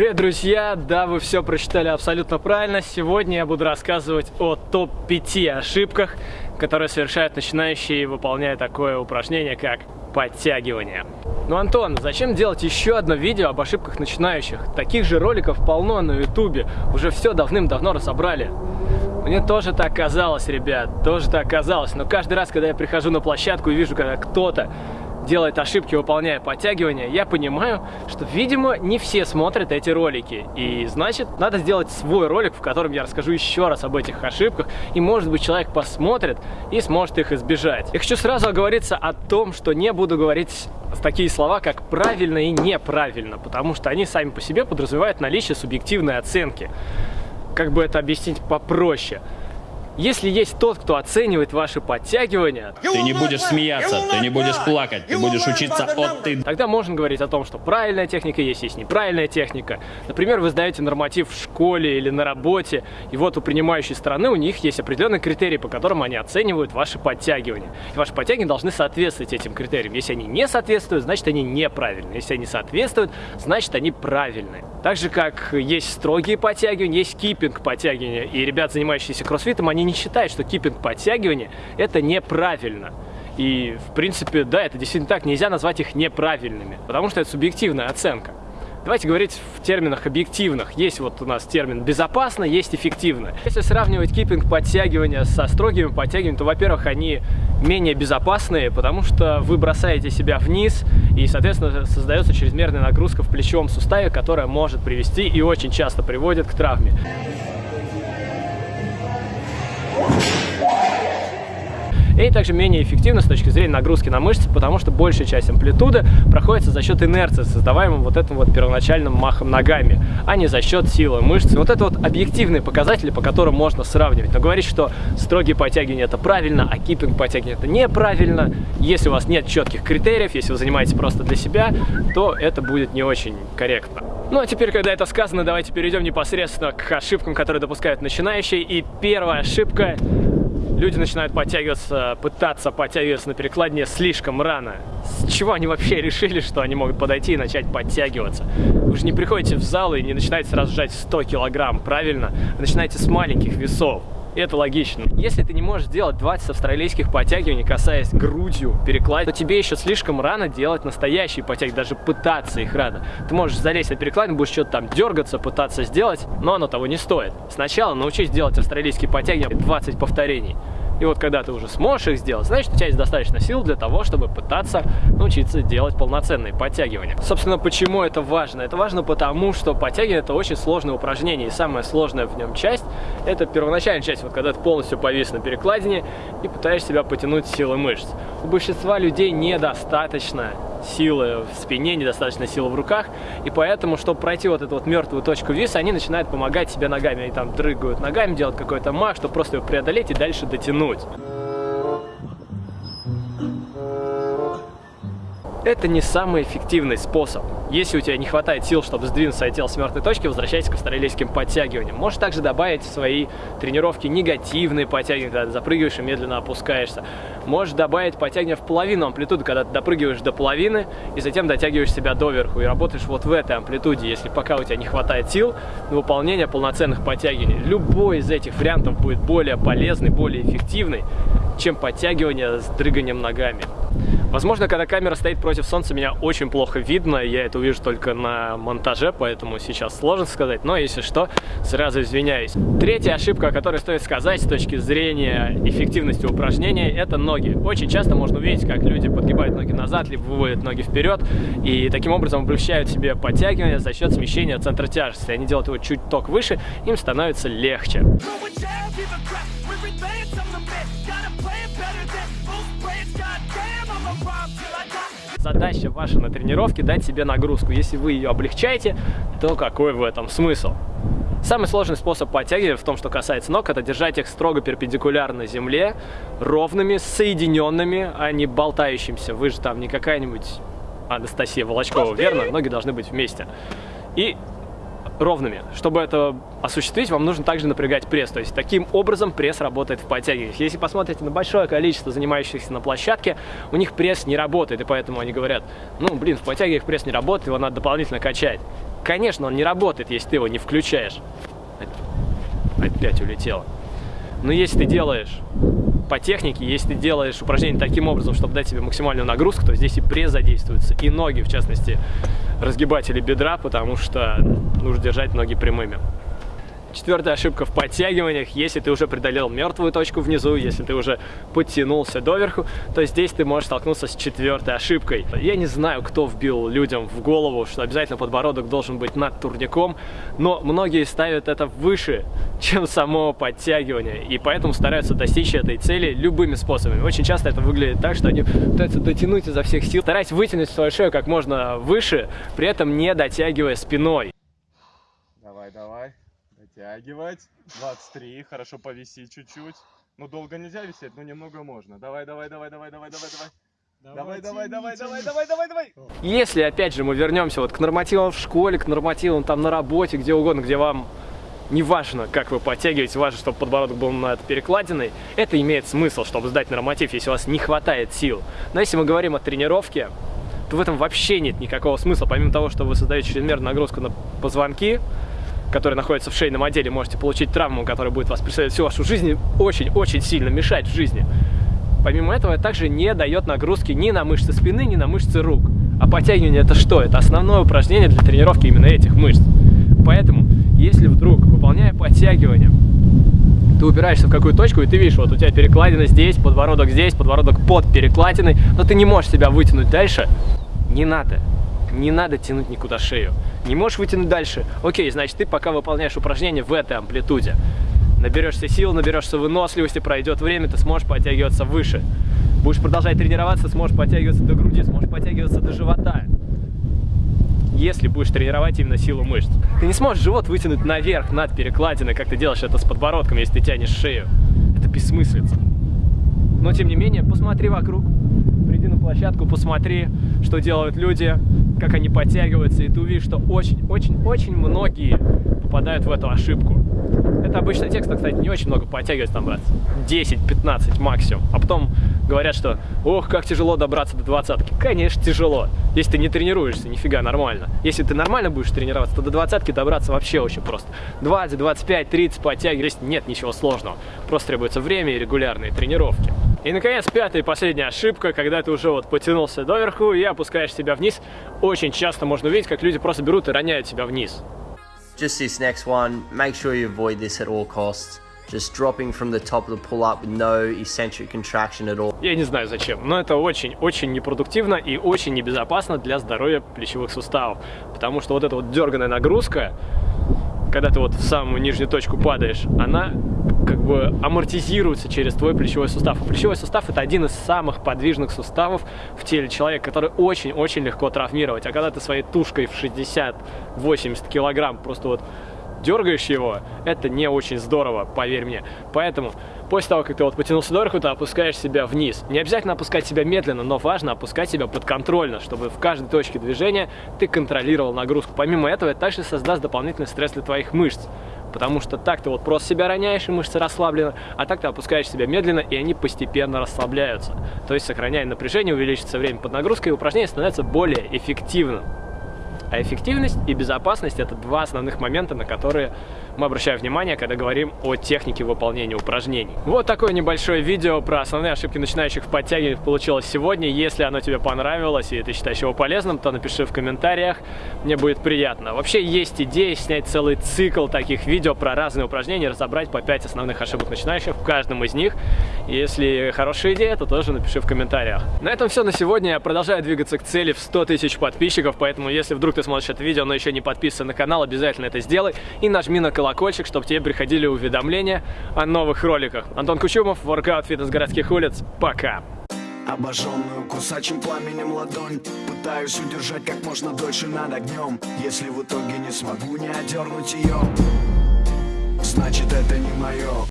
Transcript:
Привет, друзья! Да, вы все прочитали абсолютно правильно. Сегодня я буду рассказывать о топ-5 ошибках, которые совершают начинающие, выполняя такое упражнение, как подтягивание. Ну, Антон, зачем делать еще одно видео об ошибках начинающих? Таких же роликов полно на ютубе. Уже все давным-давно разобрали. Мне тоже так казалось, ребят, тоже так казалось. Но каждый раз, когда я прихожу на площадку и вижу, когда кто-то делает ошибки, выполняя подтягивания, я понимаю, что, видимо, не все смотрят эти ролики. И, значит, надо сделать свой ролик, в котором я расскажу еще раз об этих ошибках. И, может быть, человек посмотрит и сможет их избежать. Я хочу сразу оговориться о том, что не буду говорить такие слова, как правильно и неправильно, потому что они сами по себе подразумевают наличие субъективной оценки. Как бы это объяснить попроще? Если есть тот, кто оценивает ваши подтягивания, ты не будешь смеяться, ты не будешь плакать, ты будешь учиться от ты. Тогда можно говорить о том, что правильная техника есть, есть неправильная техника. Например, вы сдаете норматив в школе или на работе, и вот у принимающей стороны у них есть определенные критерии, по которым они оценивают ваши подтягивания. И ваши подтягивания должны соответствовать этим критериям. Если они не соответствуют, значит они неправильные. Если они соответствуют, значит они правильные. Так же, как есть строгие подтягивания, есть киппинг подтягивания. И ребят, занимающиеся кроссфитом, они не считают, что киппинг подтягивания это неправильно. И, в принципе, да, это действительно так, нельзя назвать их неправильными, потому что это субъективная оценка. Давайте говорить в терминах объективных. Есть вот у нас термин безопасно, есть эффективно. Если сравнивать киппинг подтягивания со строгими подтягиваниями, то, во-первых, они менее безопасные, потому что вы бросаете себя вниз, и, соответственно, создается чрезмерная нагрузка в плечевом суставе, которая может привести и очень часто приводит к травме. И также менее эффективно с точки зрения нагрузки на мышцы, потому что большая часть амплитуды проходится за счет инерции, создаваемой вот этим вот первоначальным махом ногами, а не за счет силы мышц. Вот это вот объективные показатели, по которым можно сравнивать. Но говорить, что строгие подтягивания это правильно, а киппинг подтягивания это неправильно, если у вас нет четких критериев, если вы занимаетесь просто для себя, то это будет не очень корректно. Ну а теперь, когда это сказано, давайте перейдем непосредственно к ошибкам, которые допускают начинающие. И первая ошибка люди начинают подтягиваться, пытаться подтягиваться на перекладине слишком рано. С чего они вообще решили, что они могут подойти и начать подтягиваться? Вы же не приходите в зал и не начинаете сразу жать 100 килограмм, правильно? Вы начинаете с маленьких весов. Это логично. Если ты не можешь делать 20 австралийских подтягиваний, касаясь грудью перекладины, то тебе еще слишком рано делать настоящие подтягивания, даже пытаться их рано. Ты можешь залезть на перекладину, будешь что-то там дергаться, пытаться сделать, но оно того не стоит. Сначала научись делать австралийские подтягивания 20 повторений. И вот когда ты уже сможешь их сделать, значит у тебя есть достаточно сил для того, чтобы пытаться научиться делать полноценные подтягивания. Собственно, почему это важно? Это важно потому, что подтягивание это очень сложное упражнение, и самая сложная в нем часть это первоначальная часть, вот когда ты полностью повис на перекладине и пытаешься себя потянуть силой мышц. У большинства людей недостаточно силы в спине, недостаточно силы в руках, и поэтому, чтобы пройти вот эту вот мертвую точку виса, они начинают помогать себе ногами, они там дрыгают ногами, делают какой-то мах, чтобы просто его преодолеть и дальше дотянуть. Это не самый эффективный способ. Если у тебя не хватает сил, чтобы сдвинуть свое тело с мертвой точки, возвращайся к австралийским подтягиваниям. Можешь также добавить в свои тренировки негативные подтягивания, когда ты запрыгиваешь и медленно опускаешься. Можешь добавить подтягивания в половину амплитуды, когда ты допрыгиваешь до половины и затем дотягиваешь себя доверху и работаешь вот в этой амплитуде, если пока у тебя не хватает сил на выполнение полноценных подтягиваний. Любой из этих вариантов будет более полезный, более эффективный, чем подтягивание с дрыганием ногами. Возможно, когда камера стоит против солнца, меня очень плохо видно, я это увижу только на монтаже, поэтому сейчас сложно сказать, но если что, сразу извиняюсь. Третья ошибка, о которой стоит сказать с точки зрения эффективности упражнения, это ноги. Очень часто можно увидеть, как люди подгибают ноги назад, либо выводят ноги вперед, и таким образом облегчают себе подтягивание за счет смещения центра тяжести. Они делают его чуть ток выше, им становится легче. Задача ваша на тренировке дать себе нагрузку. Если вы ее облегчаете, то какой в этом смысл? Самый сложный способ подтягивания в том, что касается ног, это держать их строго перпендикулярно земле, ровными, соединенными, а не болтающимся. Вы же там не какая-нибудь Анастасия Волочкова, верно? Ноги должны быть вместе. И ровными. Чтобы это осуществить, вам нужно также напрягать пресс. То есть таким образом пресс работает в подтягиваниях. Если посмотрите на большое количество занимающихся на площадке, у них пресс не работает, и поэтому они говорят, ну, блин, в подтягиваниях пресс не работает, его надо дополнительно качать. Конечно, он не работает, если ты его не включаешь. Опять улетело. Но если ты делаешь по технике, если ты делаешь упражнение таким образом, чтобы дать себе максимальную нагрузку, то здесь и пресс задействуется, и ноги, в частности, разгибатели бедра, потому что нужно держать ноги прямыми. Четвертая ошибка в подтягиваниях. Если ты уже преодолел мертвую точку внизу, если ты уже подтянулся доверху, то здесь ты можешь столкнуться с четвертой ошибкой. Я не знаю, кто вбил людям в голову, что обязательно подбородок должен быть над турником, но многие ставят это выше, чем само подтягивание, и поэтому стараются достичь этой цели любыми способами. Очень часто это выглядит так, что они пытаются дотянуть изо всех сил, стараясь вытянуть свою шею как можно выше, при этом не дотягивая спиной. Давай, давай. Дотягивать. 23. Хорошо повисеть чуть-чуть. Ну, долго нельзя висеть, но немного можно. Давай, давай, давай, давай, давай, давай, давай. Давай, давай, давай, давай, давай, давай, давай. Если, опять же, мы вернемся вот к нормативам в школе, к нормативам там на работе, где угодно, где вам не важно, как вы подтягиваете, важно, чтобы подбородок был над перекладиной, это имеет смысл, чтобы сдать норматив, если у вас не хватает сил. Но если мы говорим о тренировке, то в этом вообще нет никакого смысла, помимо того, что вы создаете чрезмерную нагрузку на позвонки, которые находятся в шейном отделе, можете получить травму, которая будет вас преследовать всю вашу жизнь, очень-очень сильно мешать в жизни. Помимо этого, это также не дает нагрузки ни на мышцы спины, ни на мышцы рук. А подтягивание это что? Это основное упражнение для тренировки именно этих мышц. Поэтому, если вдруг, выполняя подтягивание, ты упираешься в какую точку, и ты видишь, вот у тебя перекладина здесь, подбородок здесь, подбородок под перекладиной, но ты не можешь себя вытянуть дальше, не надо. Не надо тянуть никуда шею. Не можешь вытянуть дальше? Окей, значит, ты пока выполняешь упражнение в этой амплитуде. Наберешься сил, наберешься выносливости, пройдет время, ты сможешь подтягиваться выше. Будешь продолжать тренироваться, сможешь подтягиваться до груди, сможешь подтягиваться до живота. Если будешь тренировать именно силу мышц. Ты не сможешь живот вытянуть наверх, над перекладиной, как ты делаешь это с подбородком, если ты тянешь шею. Это бессмыслица. Но, тем не менее, посмотри вокруг, приди на площадку, посмотри, что делают люди, как они подтягиваются, и ты увидишь, что очень-очень-очень многие попадают в эту ошибку. Это обычно те, кто, кстати, не очень много подтягивается, там, брат, 10-15 максимум. А потом говорят, что, ох, как тяжело добраться до двадцатки. Конечно, тяжело. Если ты не тренируешься, нифига нормально. Если ты нормально будешь тренироваться, то до двадцатки добраться вообще очень просто. 20, 25, 30 подтягивать, нет ничего сложного. Просто требуется время и регулярные тренировки. И, наконец, пятая и последняя ошибка, когда ты уже вот потянулся доверху и опускаешь себя вниз. Очень часто можно увидеть, как люди просто берут и роняют себя вниз. Just this next one, make sure you avoid this at all costs. Just dropping from the top of the pull-up with no eccentric contraction at all. Я не знаю зачем, но это очень-очень непродуктивно и очень небезопасно для здоровья плечевых суставов. Потому что вот эта вот дерганая нагрузка, когда ты вот в самую нижнюю точку падаешь, она как бы амортизируется через твой плечевой сустав. А плечевой сустав это один из самых подвижных суставов в теле человека, который очень-очень легко травмировать. А когда ты своей тушкой в 60-80 килограмм просто вот дергаешь его, это не очень здорово, поверь мне. Поэтому после того, как ты вот потянулся доверху, ты опускаешь себя вниз. Не обязательно опускать себя медленно, но важно опускать себя подконтрольно, чтобы в каждой точке движения ты контролировал нагрузку. Помимо этого, это также создаст дополнительный стресс для твоих мышц. Потому что так ты вот просто себя роняешь, и мышцы расслаблены, а так ты опускаешь себя медленно, и они постепенно расслабляются. То есть, сохраняя напряжение, увеличится время под нагрузкой, и упражнение становится более эффективным. А эффективность и безопасность – это два основных момента, на которые мы обращаем внимание, когда говорим о технике выполнения упражнений. Вот такое небольшое видео про основные ошибки начинающих в подтягиваниях получилось сегодня. Если оно тебе понравилось и ты считаешь его полезным, то напиши в комментариях, мне будет приятно. Вообще есть идея снять целый цикл таких видео про разные упражнения, разобрать по 5 основных ошибок начинающих в каждом из них. Если хорошая идея, то тоже напиши в комментариях. На этом все на сегодня. Я продолжаю двигаться к цели в 100 тысяч подписчиков, поэтому если вдруг ты смотришь это видео, но еще не подписан на канал, обязательно это сделай и нажми на колокольчик, чтобы тебе приходили уведомления о новых роликах. Антон Кучумов, воркаут фитнес городских улиц. Пока! Обожженную кусачим пламенем ладонь Пытаюсь удержать как можно дольше над огнем Если в итоге не смогу не одернуть ее Значит это не мое